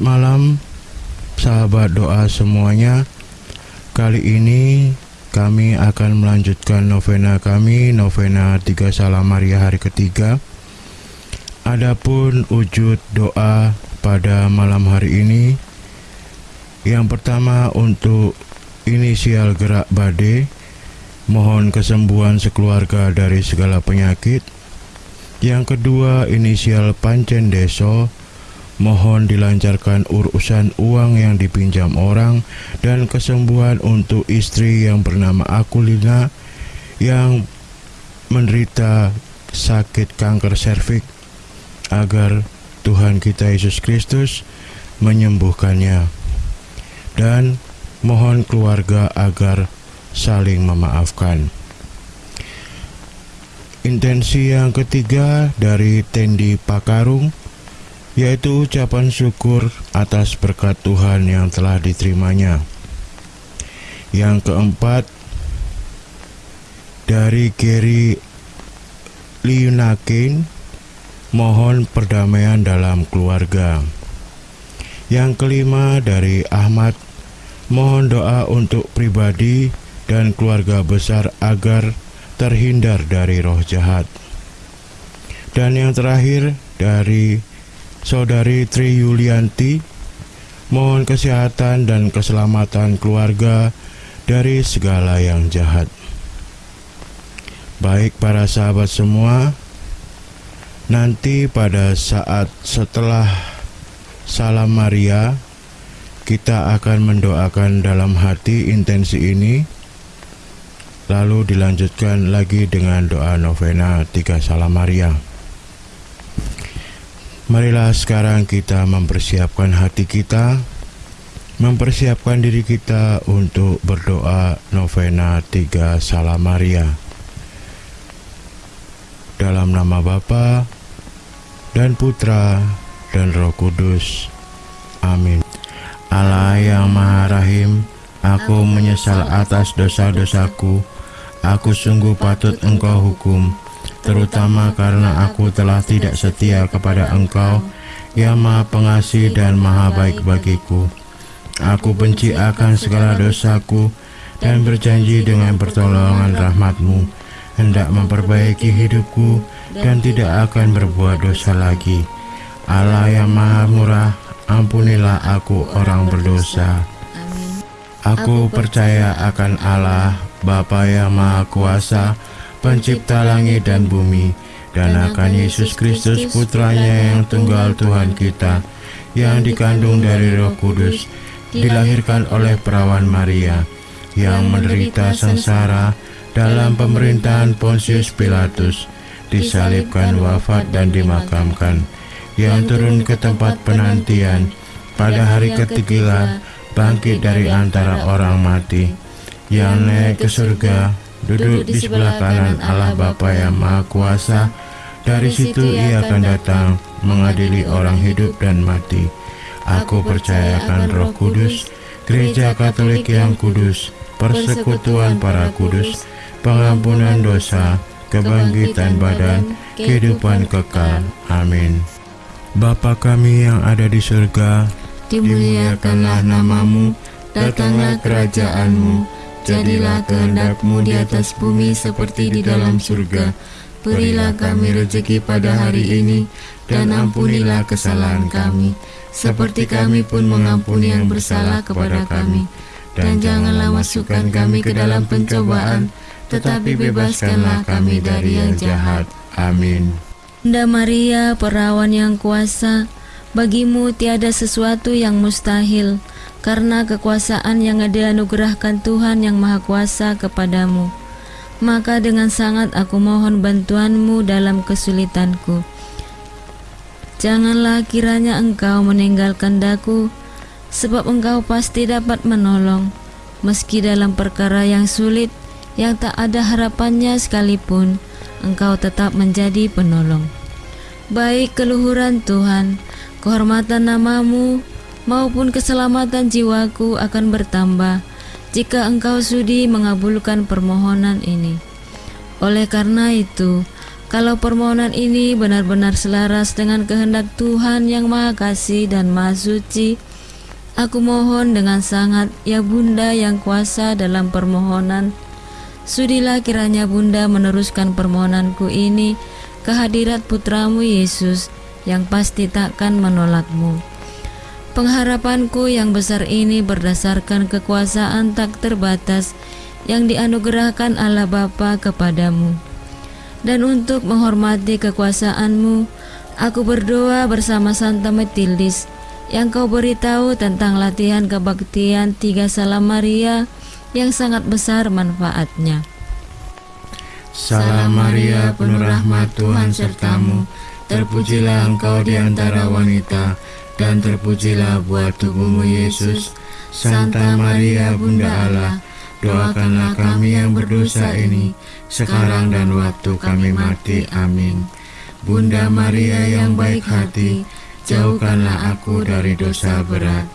Malam sahabat doa semuanya. Kali ini kami akan melanjutkan novena kami Novena Tiga Salam Maria hari ketiga. Adapun wujud doa pada malam hari ini Yang pertama untuk inisial gerak bade Mohon kesembuhan sekeluarga dari segala penyakit. Yang kedua inisial pancen deso Mohon dilancarkan urusan uang yang dipinjam orang dan kesembuhan untuk istri yang bernama Akulina yang menderita sakit kanker serviks agar Tuhan kita Yesus Kristus menyembuhkannya. Dan mohon keluarga agar saling memaafkan. Intensi yang ketiga dari Tendi Pakarung yaitu ucapan syukur atas berkat Tuhan yang telah diterimanya. Yang keempat, dari Gary Liunakin, mohon perdamaian dalam keluarga. Yang kelima dari Ahmad, mohon doa untuk pribadi dan keluarga besar agar terhindar dari roh jahat. Dan yang terakhir dari Saudari Tri Yulianti, mohon kesehatan dan keselamatan keluarga dari segala yang jahat. Baik para sahabat semua, nanti pada saat setelah Salam Maria, kita akan mendoakan dalam hati intensi ini, lalu dilanjutkan lagi dengan doa novena tiga Salam Maria. Marilah sekarang kita mempersiapkan hati kita, mempersiapkan diri kita untuk berdoa novena tiga Salam Maria. Dalam nama Bapa dan Putra dan Roh Kudus. Amin. Allah yang Maha Rahim, aku menyesal atas dosa-dosaku. Aku sungguh patut Engkau hukum terutama karena aku telah tidak setia kepada Engkau yang Maha Pengasih dan Maha Baik bagiku. Aku benci akan segala dosaku dan berjanji dengan pertolongan rahmatmu hendak memperbaiki hidupku dan tidak akan berbuat dosa lagi. Allah yang Maha Murah, ampunilah aku orang berdosa. Aku percaya akan Allah, Bapa yang Maha Kuasa, pencipta langit dan bumi, dan akan Yesus Kristus putranya yang tunggal Tuhan kita, yang dikandung dari roh kudus, dilahirkan oleh perawan Maria, yang menderita sengsara dalam pemerintahan Pontius Pilatus, disalibkan wafat dan dimakamkan, yang turun ke tempat penantian, pada hari ketiga bangkit dari antara orang mati, yang naik ke surga, duduk di sebelah kanan Allah Bapa yang Maha Kuasa. Dari situ ia akan datang mengadili orang hidup dan mati. Aku percayakan Roh Kudus, Gereja Katolik yang kudus, persekutuan para kudus, pengampunan dosa, kebangkitan badan, kehidupan kekal. Amin. Bapa kami yang ada di surga, dimuliakanlah namamu, datanglah kerajaanmu, Jadilah kehendakmu di atas bumi seperti di dalam surga. Berilah kami rezeki pada hari ini, dan ampunilah kesalahan kami, seperti kami pun mengampuni yang bersalah kepada kami. Dan janganlah masukkan kami ke dalam pencobaan, tetapi bebaskanlah kami dari yang jahat. Amin. Bunda Maria, perawan yang kuasa, bagimu tiada sesuatu yang mustahil karena kekuasaan yang dianugerahkan Tuhan yang Maha Kuasa kepadamu. Maka dengan sangat aku mohon bantuanmu dalam kesulitanku. Janganlah kiranya engkau meninggalkan daku, sebab engkau pasti dapat menolong, meski dalam perkara yang sulit, yang tak ada harapannya sekalipun, engkau tetap menjadi penolong. Baik keluhuran Tuhan, kehormatan namamu, maupun keselamatan jiwaku akan bertambah jika engkau sudi mengabulkan permohonan ini. Oleh karena itu, Kalau permohonan ini benar-benar selaras dengan kehendak Tuhan yang Maha Kasih dan Maha Suci, aku mohon dengan sangat, ya Bunda yang kuasa dalam permohonan, sudilah kiranya Bunda meneruskan permohonanku ini ke hadirat putramu Yesus yang pasti takkan menolakmu. Pengharapanku yang besar ini berdasarkan kekuasaan tak terbatas yang dianugerahkan Allah Bapa kepadamu. Dan untuk menghormati kekuasaanmu, aku berdoa bersama Santa Metildis yang kau beritahu tentang latihan kebaktian tiga salam Maria yang sangat besar manfaatnya. Salam Maria, penuh rahmat Tuhan sertamu, terpujilah engkau di antara wanita, dan terpujilah buah tubuhmu Yesus. Santa Maria, Bunda Allah, doakanlah kami yang berdosa ini, sekarang dan waktu kami mati. Amin. Bunda Maria yang baik hati, jauhkanlah aku dari dosa berat.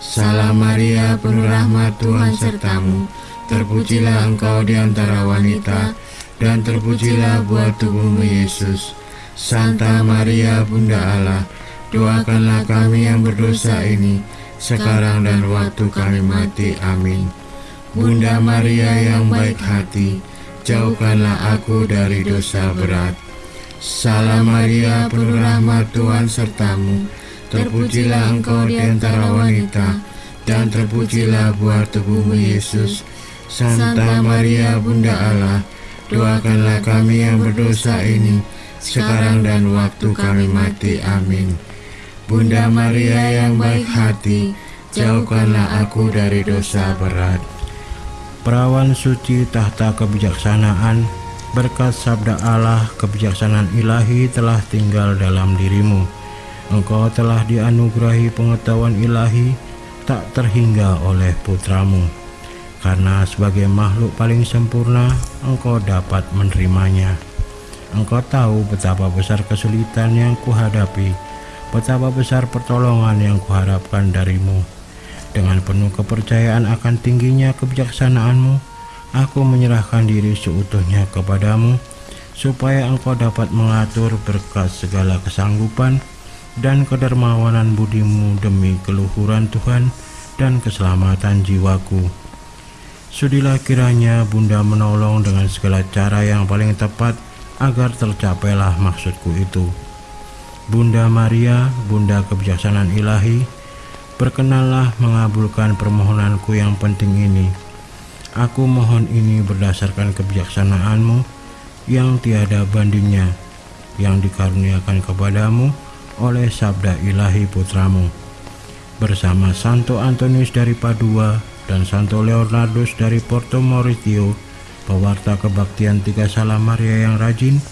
Salam Maria, penuh rahmat Tuhan sertamu, terpujilah engkau di antara wanita, dan terpujilah buah tubuhmu Yesus. Santa Maria, Bunda Allah, doakanlah kami yang berdosa ini, sekarang dan waktu kami mati. Amin. Bunda Maria yang baik hati, jauhkanlah aku dari dosa berat. Salam Maria, penuh rahmat Tuhan sertamu, terpujilah engkau di antara wanita, dan terpujilah buah tubuhmu Yesus. Santa Maria, Bunda Allah, doakanlah kami yang berdosa ini, sekarang dan waktu kami mati. Amin. Bunda Maria yang baik hati, jauhkanlah aku dari dosa berat. Perawan suci tahta kebijaksanaan, berkat sabda Allah kebijaksanaan ilahi telah tinggal dalam dirimu. Engkau telah dianugerahi pengetahuan ilahi tak terhingga oleh putramu. Karena sebagai makhluk paling sempurna, engkau dapat menerimanya. Engkau tahu betapa besar kesulitan yang kuhadapi, betapa besar pertolongan yang kuharapkan darimu dengan penuh kepercayaan akan tingginya kebijaksanaanmu, aku menyerahkan diri seutuhnya kepadamu, supaya engkau dapat mengatur berkat segala kesanggupan dan kedermawanan budimu demi keluhuran Tuhan dan keselamatan jiwaku. Sudilah kiranya Bunda menolong dengan segala cara yang paling tepat agar tercapailah maksudku itu. Bunda Maria, Bunda kebijaksanaan ilahi, Berkenanlah mengabulkan permohonanku yang penting ini. Aku mohon ini berdasarkan kebijaksanaanmu yang tiada bandingnya, yang dikaruniakan kepadamu oleh sabda ilahi putramu. Bersama Santo Antonius dari Padua dan Santo Leonardus dari Porto Mauritio, pewarta kebaktian tiga salam Maria yang rajin,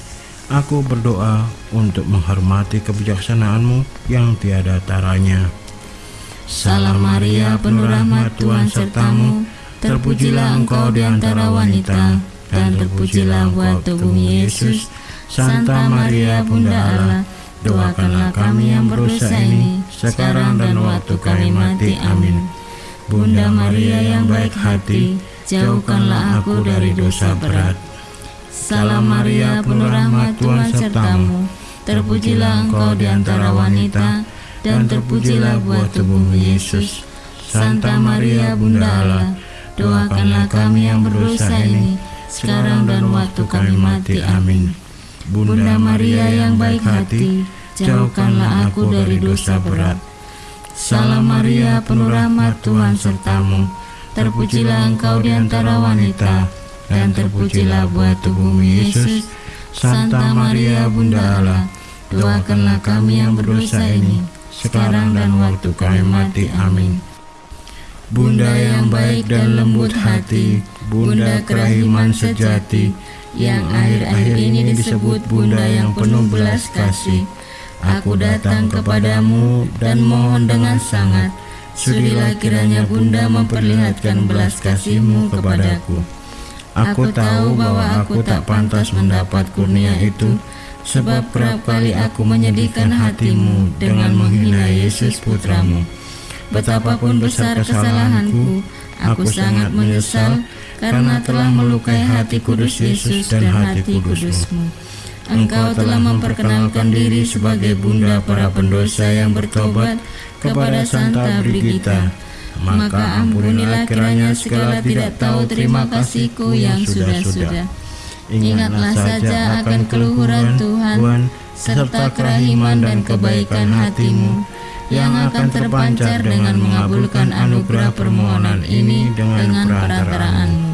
aku berdoa untuk menghormati kebijaksanaanmu yang tiada taranya. Salam Maria, penuh rahmat Tuhan sertamu, terpujilah engkau di antara wanita, dan terpujilah buah tubuh Yesus. Santa Maria, Bunda Allah, doakanlah kami yang berdosa ini, sekarang dan waktu kami mati. Amin. Bunda Maria yang baik hati, jauhkanlah aku dari dosa berat. Salam Maria, penuh rahmat Tuhan sertamu, terpujilah engkau di antara wanita, dan terpujilah buah tubuhmu Yesus. Santa Maria Bunda Allah, doakanlah kami yang berdosa ini, sekarang dan waktu kami mati. Amin. Bunda Maria yang baik hati, jauhkanlah aku dari dosa berat. Salam Maria, penuh rahmat Tuhan sertamu, terpujilah engkau di antara wanita, dan terpujilah buah tubuhmu Yesus. Santa Maria Bunda Allah, doakanlah kami yang berdosa ini, sekarang dan waktu kami mati. Amin. Bunda yang baik dan lembut hati, Bunda kerahiman sejati, yang akhir-akhir ini disebut Bunda yang penuh belas kasih. Aku datang kepadamu dan mohon dengan sangat, sudilah kiranya Bunda memperlihatkan belas kasihmu kepadaku. Aku tahu bahwa aku tak pantas mendapat kurnia itu, Sebab kerap kali aku menyedihkan hatimu dengan menghina Yesus putramu. Betapapun besar kesalahanku, aku sangat menyesal karena telah melukai hati kudus Yesus dan hati kudusmu. Engkau telah memperkenalkan diri sebagai bunda para pendosa yang bertobat kepada Santa Brigita. Maka ampunilah kiranya segala tidak tahu terima kasihku yang sudah-sudah. Ingatlah saja akan keluhuran Tuhan, serta kerahiman dan kebaikan hatimu, yang akan terpancar dengan mengabulkan anugerah permohonan ini dengan perantaraanmu.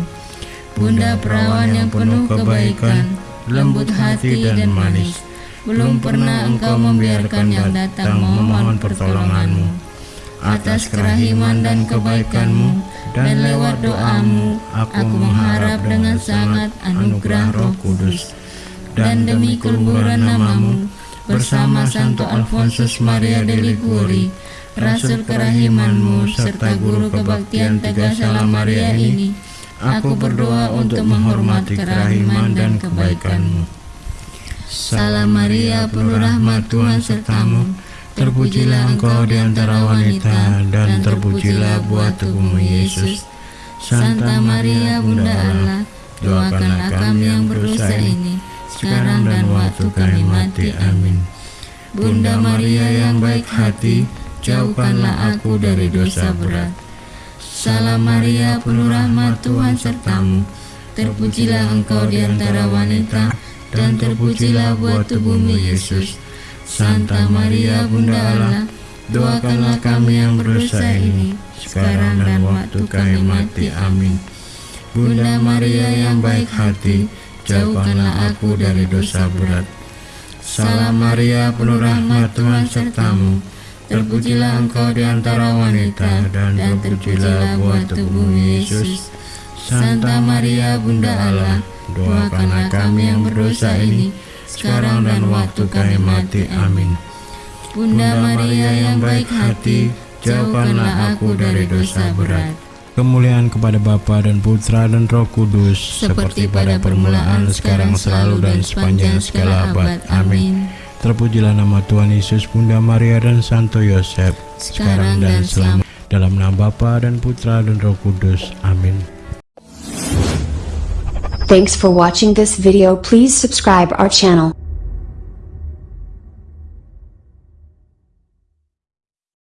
Bunda perawan yang penuh kebaikan, lembut hati dan manis, belum pernah engkau membiarkan yang datang memohon pertolonganmu. Atas kerahiman dan kebaikanmu, dan lewat doamu, aku mengharap dengan sangat anugerah roh kudus. Dan demi keleburan namamu, bersama Santo Alfonsus Maria de Liguri, Rasul kerahimanmu, serta guru kebaktian Tegar Salam Maria ini, aku berdoa untuk menghormati kerahiman dan kebaikanmu. Salam Maria, penuh rahmat Tuhan sertamu, terpujilah engkau di antara wanita, dan terpujilah buah tubuhmu Yesus. Santa Maria, Bunda Allah, doakanlah kami yang berdosa ini, sekarang dan waktu kami mati. Amin. Bunda Maria yang baik hati, jauhkanlah aku dari dosa berat. Salam Maria, penuh rahmat Tuhan sertamu, terpujilah engkau di antara wanita, dan terpujilah buah tubuhmu Yesus. Santa Maria Bunda Allah, doakanlah kami yang berdosa ini, sekarang dan waktu kami mati. Amin. Bunda Maria yang baik hati, jauhkanlah aku dari dosa berat. Salam Maria, penuh rahmat Tuhan sertamu, terpujilah engkau di antara wanita, dan terpujilah buah tubuhmu Yesus. Santa Maria Bunda Allah, doakanlah kami yang berdosa ini, sekarang dan waktu kami mati. Amin. Bunda Maria yang baik hati, jauhkanlah aku dari dosa berat. Kemuliaan kepada Bapa dan Putra dan Roh Kudus, Seperti pada permulaan, sekarang, selalu, dan sepanjang segala abad. Amin. Terpujilah nama Tuhan Yesus, Bunda Maria dan Santo Yosef, Sekarang dan selamanya. Dalam nama Bapa dan Putra dan Roh Kudus. Amin. Thanks for watching this video. Please subscribe our channel.